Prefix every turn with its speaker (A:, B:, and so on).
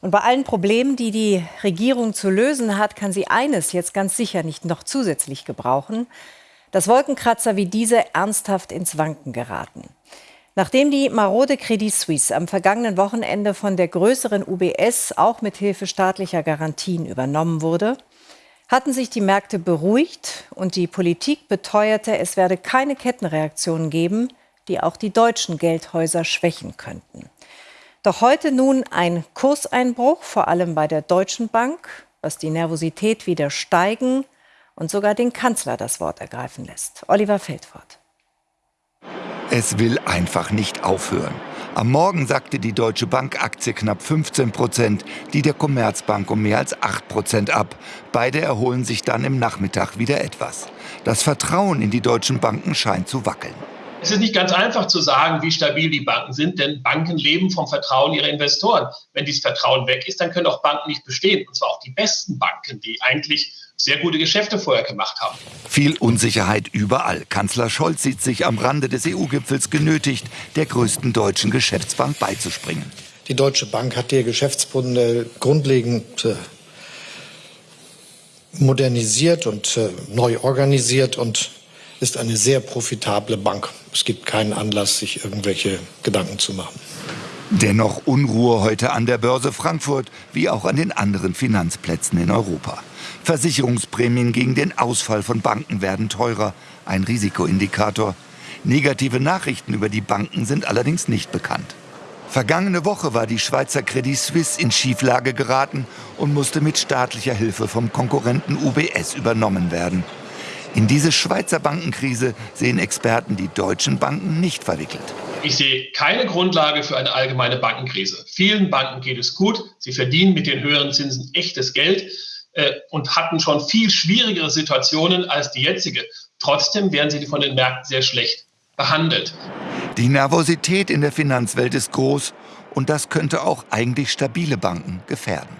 A: Und bei allen Problemen, die die Regierung zu lösen hat, kann sie eines jetzt ganz sicher nicht noch zusätzlich gebrauchen, dass Wolkenkratzer wie diese ernsthaft ins Wanken geraten. Nachdem die marode Credit Suisse am vergangenen Wochenende von der größeren UBS auch mit Hilfe staatlicher Garantien übernommen wurde, hatten sich die Märkte beruhigt und die Politik beteuerte, es werde keine Kettenreaktionen geben, die auch die deutschen Geldhäuser schwächen könnten. Doch heute nun ein Kurseinbruch, vor allem bei der Deutschen Bank, was die Nervosität wieder steigen und sogar den Kanzler das Wort ergreifen lässt. Oliver Feldfort.
B: Es will einfach nicht aufhören. Am Morgen sagte die Deutsche Bank Aktie knapp 15 Prozent, die der Commerzbank um mehr als 8 Prozent ab. Beide erholen sich dann im Nachmittag wieder etwas. Das Vertrauen in die deutschen Banken scheint zu wackeln.
C: Es ist nicht ganz einfach zu sagen, wie stabil die Banken sind, denn Banken leben vom Vertrauen ihrer Investoren. Wenn dieses Vertrauen weg ist, dann können auch Banken nicht bestehen. Und zwar auch die besten Banken, die eigentlich sehr gute Geschäfte vorher gemacht haben.
B: Viel Unsicherheit überall. Kanzler Scholz sieht sich am Rande des EU-Gipfels genötigt, der größten deutschen Geschäftsbank beizuspringen.
D: Die Deutsche Bank hat ihr Geschäftsmodell grundlegend äh, modernisiert und äh, neu organisiert und ist eine sehr profitable Bank. Es gibt keinen Anlass, sich irgendwelche Gedanken zu machen.
B: Dennoch Unruhe heute an der Börse Frankfurt wie auch an den anderen Finanzplätzen in Europa. Versicherungsprämien gegen den Ausfall von Banken werden teurer, ein Risikoindikator. Negative Nachrichten über die Banken sind allerdings nicht bekannt. Vergangene Woche war die Schweizer Credit Suisse in Schieflage geraten und musste mit staatlicher Hilfe vom Konkurrenten UBS übernommen werden. In diese Schweizer Bankenkrise sehen Experten die deutschen Banken nicht verwickelt.
C: Ich sehe keine Grundlage für eine allgemeine Bankenkrise. Vielen Banken geht es gut. Sie verdienen mit den höheren Zinsen echtes Geld äh, und hatten schon viel schwierigere Situationen als die jetzige. Trotzdem werden sie von den Märkten sehr schlecht behandelt.
B: Die Nervosität in der Finanzwelt ist groß und das könnte auch eigentlich stabile Banken gefährden.